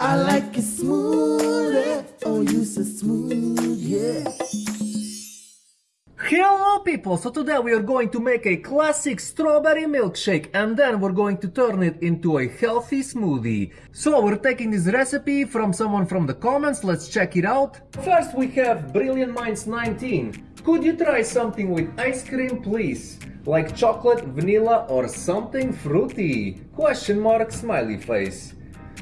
I like it smooth, oh you so smooth, yeah. Hello people! So today we are going to make a classic strawberry milkshake and then we're going to turn it into a healthy smoothie. So we're taking this recipe from someone from the comments, let's check it out. First we have Brilliant Minds 19. Could you try something with ice cream please? Like chocolate, vanilla or something fruity? Question mark smiley face.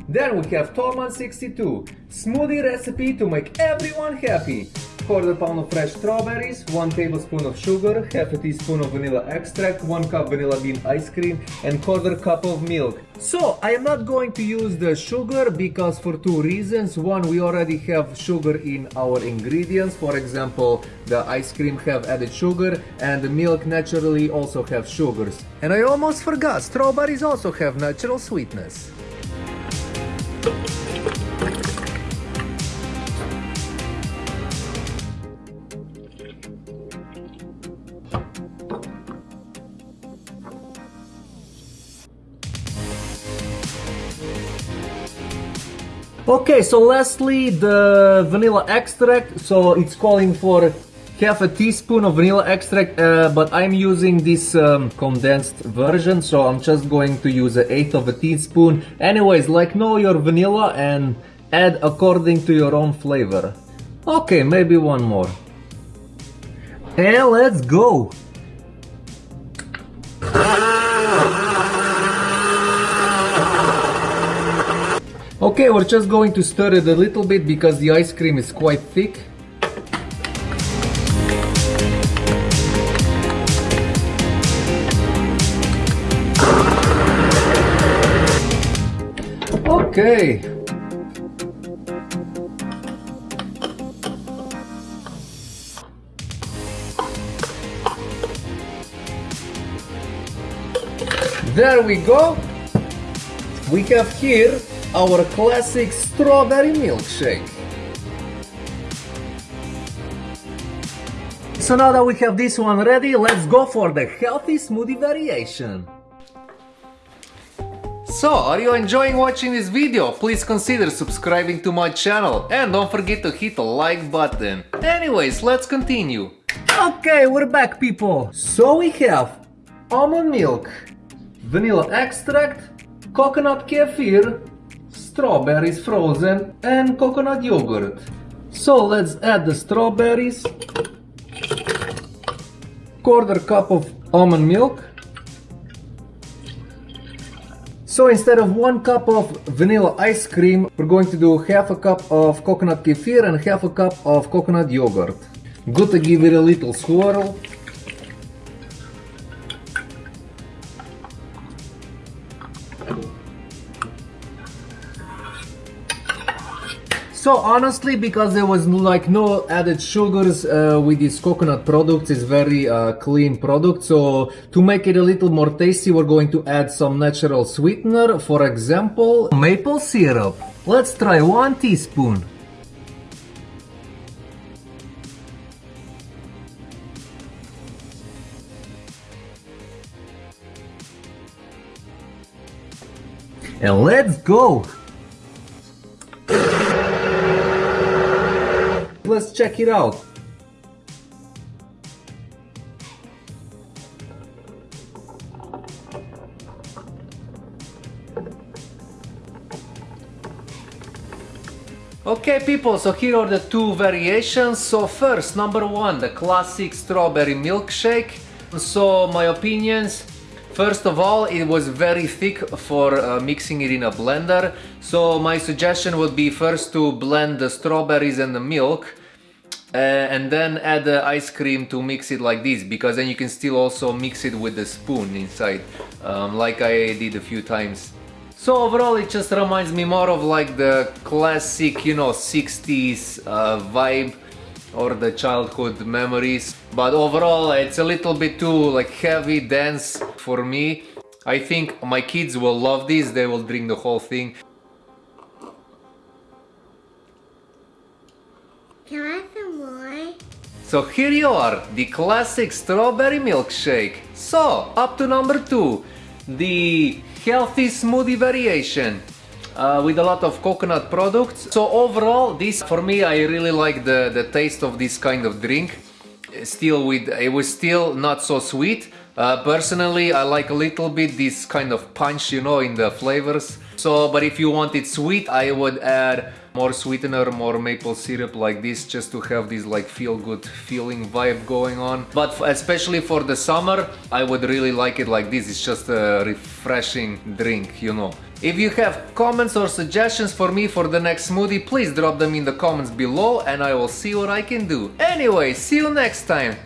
Then we have Torman62, smoothie recipe to make everyone happy. Quarter pound of fresh strawberries, 1 tablespoon of sugar, half a teaspoon of vanilla extract, 1 cup vanilla bean ice cream and quarter cup of milk. So I am not going to use the sugar because for two reasons. One, we already have sugar in our ingredients. For example, the ice cream have added sugar and the milk naturally also have sugars. And I almost forgot, strawberries also have natural sweetness. Okay, so lastly, the vanilla extract. So it's calling for half a teaspoon of vanilla extract, uh, but I'm using this um, condensed version, so I'm just going to use an eighth of a teaspoon. Anyways, like know your vanilla and add according to your own flavor. Okay, maybe one more. And let's go! Okay, we're just going to stir it a little bit because the ice cream is quite thick. Okay. There we go. We have here our classic strawberry milkshake. So now that we have this one ready, let's go for the healthy smoothie variation. So, are you enjoying watching this video? Please consider subscribing to my channel and don't forget to hit the like button. Anyways, let's continue. Okay, we're back people. So we have almond milk, vanilla extract, coconut kefir, strawberries frozen and coconut yogurt. So let's add the strawberries, quarter cup of almond milk. So instead of one cup of vanilla ice cream, we're going to do half a cup of coconut kefir and half a cup of coconut yogurt. Good to give it a little swirl. So honestly, because there was like no added sugars uh, with these coconut products, it's very uh, clean product. So to make it a little more tasty, we're going to add some natural sweetener. For example, maple syrup. Let's try one teaspoon. And let's go! Let's check it out. Okay people, so here are the two variations. So first, number one, the classic strawberry milkshake. So my opinions, First of all, it was very thick for uh, mixing it in a blender. So my suggestion would be first to blend the strawberries and the milk uh, and then add the ice cream to mix it like this because then you can still also mix it with the spoon inside um, like I did a few times. So overall it just reminds me more of like the classic, you know, 60s uh, vibe or the childhood memories. But overall it's a little bit too like heavy, dense for me. I think my kids will love this, they will drink the whole thing. So here you are, the classic strawberry milkshake. So, up to number two, the healthy smoothie variation. uh, with a lot of coconut products. So overall, this for me, I really like the, the taste of this kind of drink. Still with, it was still not so sweet. Uh, personally, I like a little bit this kind of punch, you know, in the flavors. So, but if you want it sweet, I would add more sweetener, more maple syrup like this, just to have this like feel good feeling vibe going on. But especially for the summer, I would really like it like this. It's just a refreshing drink, you know. If you have comments or suggestions for me for the next smoothie, please drop them in the comments below and I will see what I can do. Anyway, see you next time.